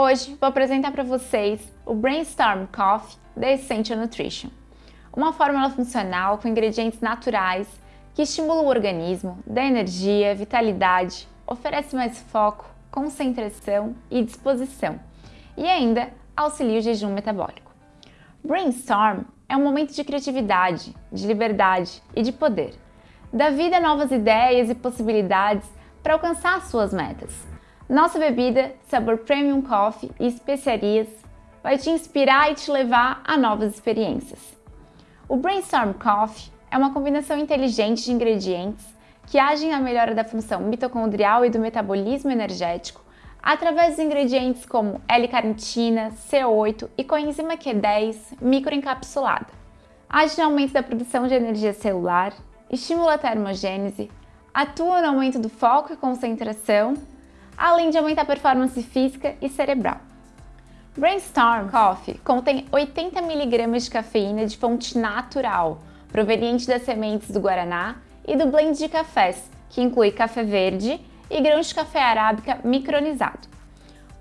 Hoje vou apresentar para vocês o Brainstorm Coffee da Essential Nutrition, uma fórmula funcional com ingredientes naturais que estimula o organismo, dá energia, vitalidade, oferece mais foco, concentração e disposição e ainda auxilia o jejum metabólico. Brainstorm é um momento de criatividade, de liberdade e de poder. Dá vida a novas ideias e possibilidades para alcançar suas metas. Nossa bebida, sabor Premium Coffee e especiarias vai te inspirar e te levar a novas experiências. O Brainstorm Coffee é uma combinação inteligente de ingredientes que agem na melhora da função mitocondrial e do metabolismo energético através de ingredientes como L-carnitina, C8 e coenzima Q10 microencapsulada. Age no aumento da produção de energia celular, estimula a termogênese, atua no aumento do foco e concentração além de aumentar a performance física e cerebral. Brainstorm Coffee contém 80 mg de cafeína de fonte natural, proveniente das sementes do guaraná e do blend de cafés, que inclui café verde e grãos de café arábica micronizado.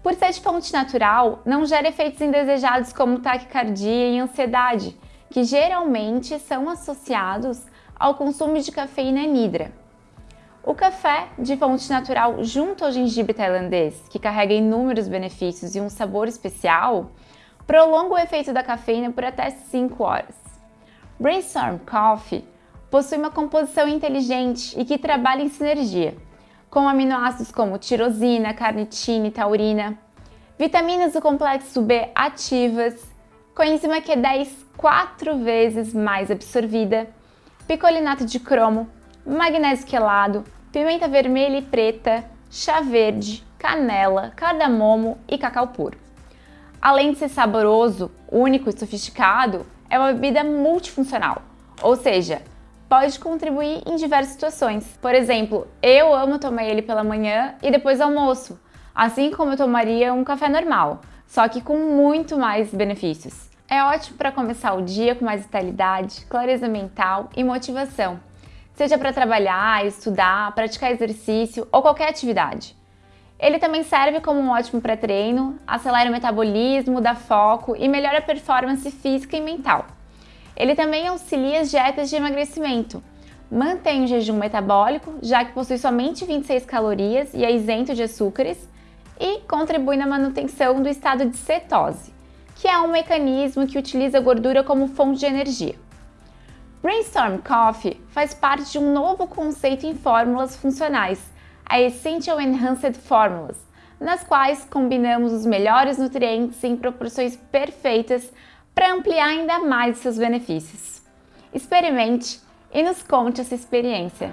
Por ser de fonte natural, não gera efeitos indesejados como taquicardia e ansiedade, que geralmente são associados ao consumo de cafeína anidra. O café de fonte natural junto ao gengibre tailandês, que carrega inúmeros benefícios e um sabor especial, prolonga o efeito da cafeína por até 5 horas. Brainstorm Coffee possui uma composição inteligente e que trabalha em sinergia, com aminoácidos como tirosina, carnitina e taurina, vitaminas do complexo B ativas, coenzima Q10 quatro vezes mais absorvida, picolinato de cromo, magnésio quelado, pimenta vermelha e preta, chá verde, canela, cardamomo e cacau puro. Além de ser saboroso, único e sofisticado, é uma bebida multifuncional, ou seja, pode contribuir em diversas situações. Por exemplo, eu amo tomar ele pela manhã e depois almoço, assim como eu tomaria um café normal, só que com muito mais benefícios. É ótimo para começar o dia com mais vitalidade, clareza mental e motivação seja para trabalhar, estudar, praticar exercício ou qualquer atividade. Ele também serve como um ótimo pré-treino, acelera o metabolismo, dá foco e melhora a performance física e mental. Ele também auxilia as dietas de emagrecimento, mantém o jejum metabólico, já que possui somente 26 calorias e é isento de açúcares, e contribui na manutenção do estado de cetose, que é um mecanismo que utiliza a gordura como fonte de energia. Brainstorm Coffee faz parte de um novo conceito em fórmulas funcionais, a Essential Enhanced Formulas, nas quais combinamos os melhores nutrientes em proporções perfeitas para ampliar ainda mais seus benefícios. Experimente e nos conte essa experiência.